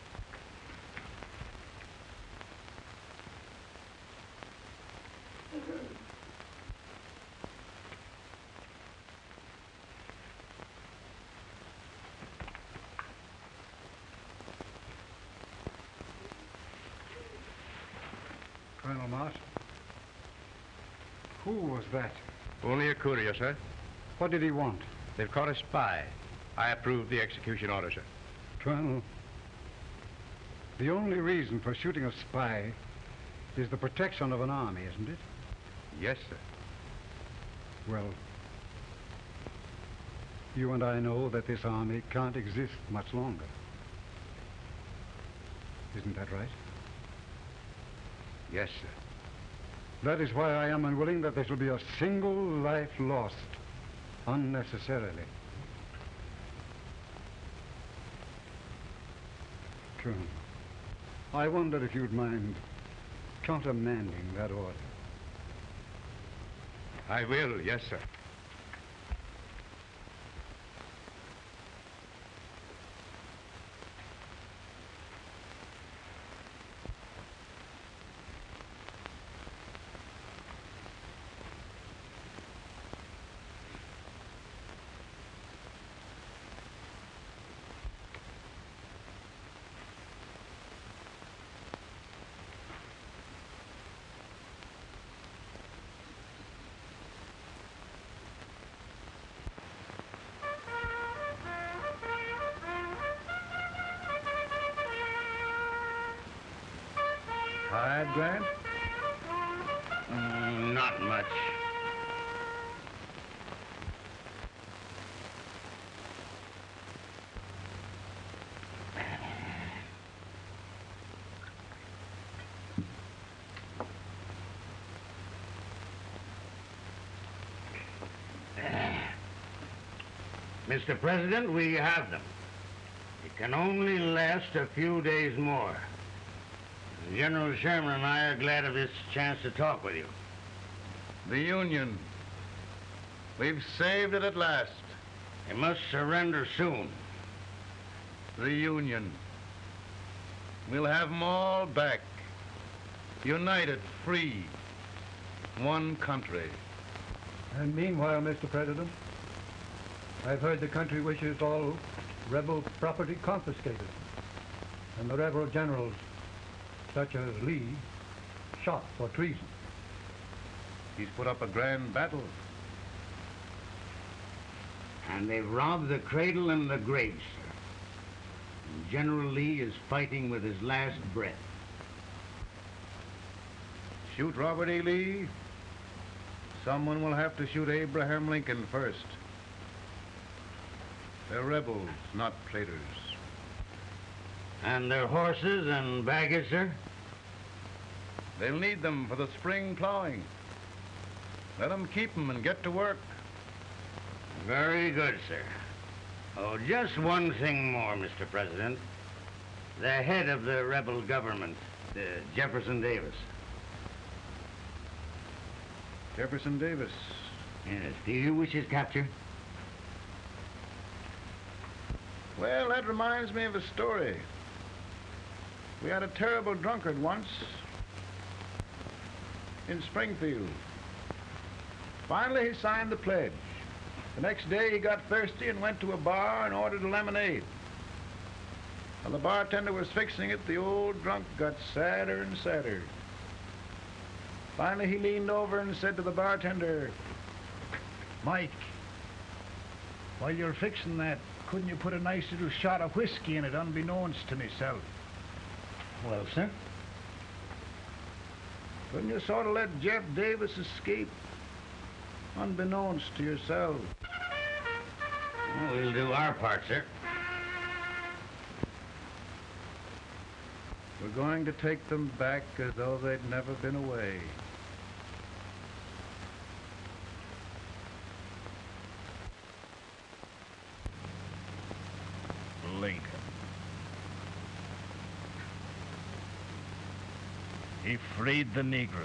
Colonel Marston. Who was that? Only a courier, sir. What did he want? They've caught a spy. I approve the execution order, sir. Colonel, the only reason for shooting a spy is the protection of an army, isn't it? Yes, sir. Well, you and I know that this army can't exist much longer. Isn't that right? Yes, sir. That is why I am unwilling that there shall be a single life lost unnecessarily. I wonder if you'd mind countermanding that order. I will, yes, sir. Tired, Grant? Mm, not much. Mr. President, we have them. It can only last a few days more. General Sherman and I are glad of this chance to talk with you. The Union. We've saved it at last. They must surrender soon. The Union. We'll have 'em all back. United, free. One country. And meanwhile, Mr. President, I've heard the country wishes all rebel property confiscated. And the rebel generals, such as Lee, shot for treason. He's put up a grand battle. And they've robbed the cradle and the grave, sir. And General Lee is fighting with his last breath. Shoot Robert E. Lee. Someone will have to shoot Abraham Lincoln first. They're rebels, not traitors. And their horses and baggage, sir? They'll need them for the spring plowing. Let them keep them and get to work. Very good, sir. Oh, just one thing more, Mr. President. The head of the rebel government, uh, Jefferson Davis. Jefferson Davis. Yes. Do you wish his capture? Well, that reminds me of a story. We had a terrible drunkard once in Springfield. Finally, he signed the pledge. The next day, he got thirsty and went to a bar and ordered a lemonade. While the bartender was fixing it, the old drunk got sadder and sadder. Finally, he leaned over and said to the bartender, Mike, while you're fixing that, couldn't you put a nice little shot of whiskey in it unbeknownst to myself? Well, sir? Couldn't you sort of let Jeff Davis escape unbeknownst to yourself? Well, we'll do our part, sir. We're going to take them back as though they'd never been away. Lincoln. He freed the Negroes.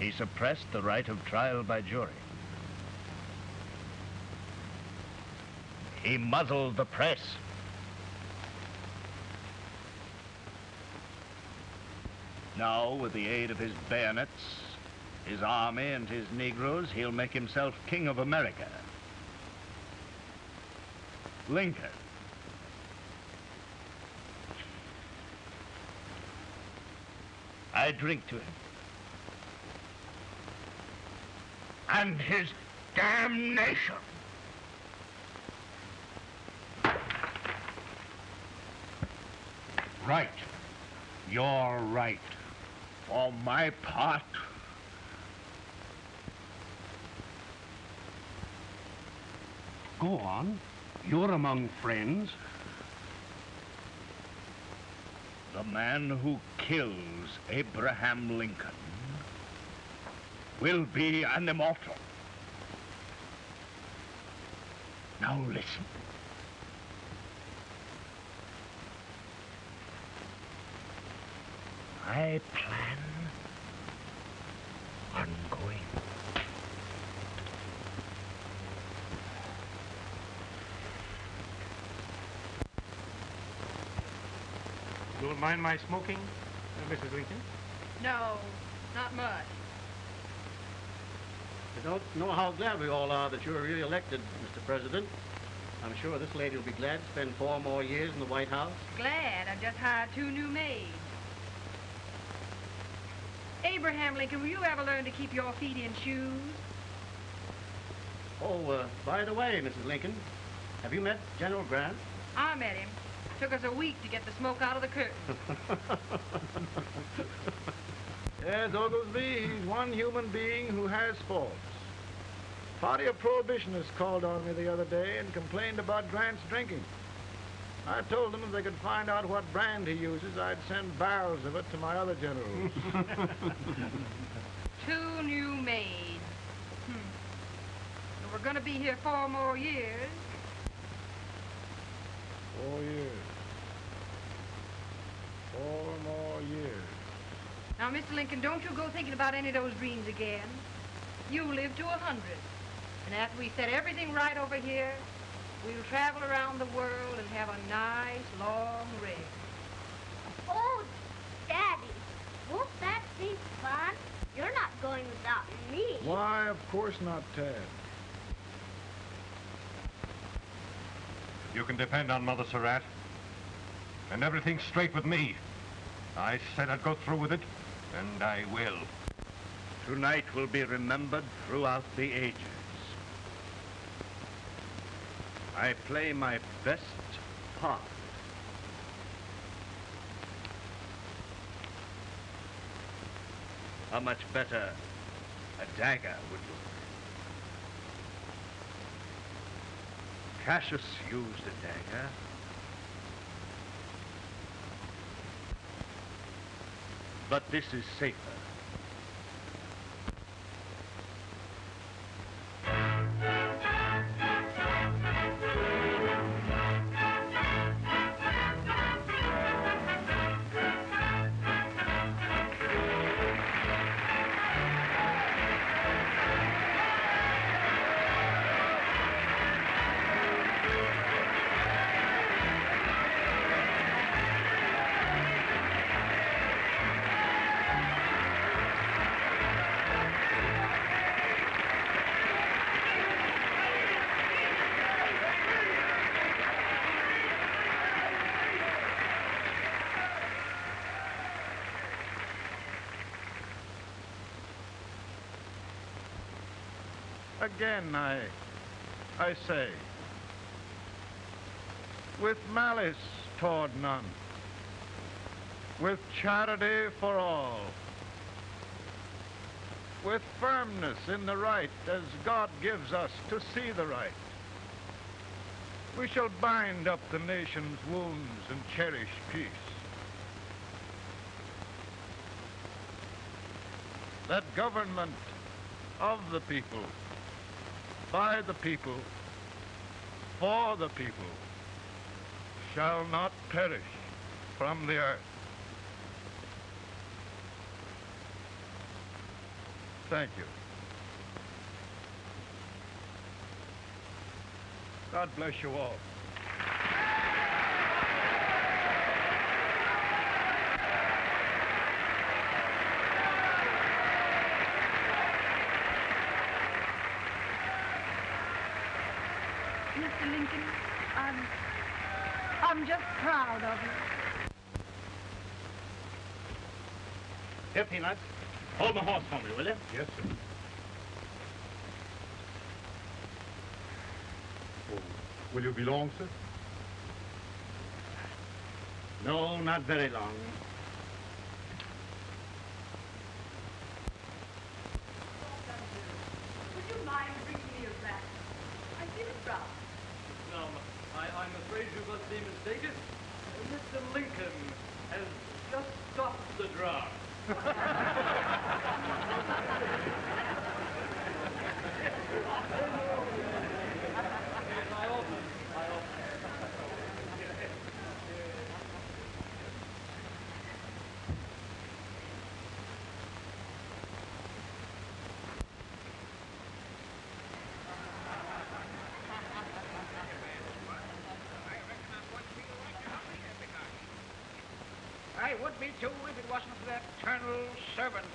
He suppressed the right of trial by jury. He muzzled the press. Now, with the aid of his bayonets, his army, and his Negroes, he'll make himself king of America. Lincoln. I drink to him. And his damnation. Right. You're right. For my part, Go on. You're among friends. the man who kills Abraham Lincoln will be an immortal. Now listen. I plan on going You don't mind my smoking, Mrs. Lincoln? No, not much. I don't know how glad we all are that you're re-elected, Mr. President. I'm sure this lady will be glad to spend four more years in the White House. Glad I just hired two new maids. Abraham Lincoln, will you ever learn to keep your feet in shoes? Oh, uh, by the way, Mrs. Lincoln, have you met General Grant? I met him. Took us a week to get the smoke out of the curtain. Yes, Oglesby, he's one human being who has faults. Party of prohibitionists called on me the other day and complained about Grant's drinking. I told them if they could find out what brand he uses, I'd send barrels of it to my other generals. Two new maids. Hmm. And we're gonna be here four more years. Four years. Four more years. Now, Mr. Lincoln, don't you go thinking about any of those dreams again. You live to a hundred. And after we set everything right over here, we'll travel around the world and have a nice long rest. Oh, Daddy, won't that be fun? You're not going without me. Why, of course not, Ted. You can depend on Mother Surratt. And everything's straight with me. I said I'd go through with it, and I will. Tonight will be remembered throughout the ages. I play my best part. How much better a dagger would look. Cassius used a dagger. But this is safer. Again, I, I say, with malice toward none, with charity for all, with firmness in the right as God gives us to see the right, we shall bind up the nation's wounds and cherish peace. That government of the people by the people, for the people, shall not perish from the earth. Thank you. God bless you all. Mr. Lincoln, I'm, I'm just proud of you. Here, Peanuts. Hold my horse for me, will you? Yes, sir. Oh, will you be long, sir? No, not very long. Would you mind bringing me a rat? I feel proud. No, I, I'm afraid you must be mistaken. Mr. Lincoln has just stopped the draft. Be too if it wasn't for that Colonel servant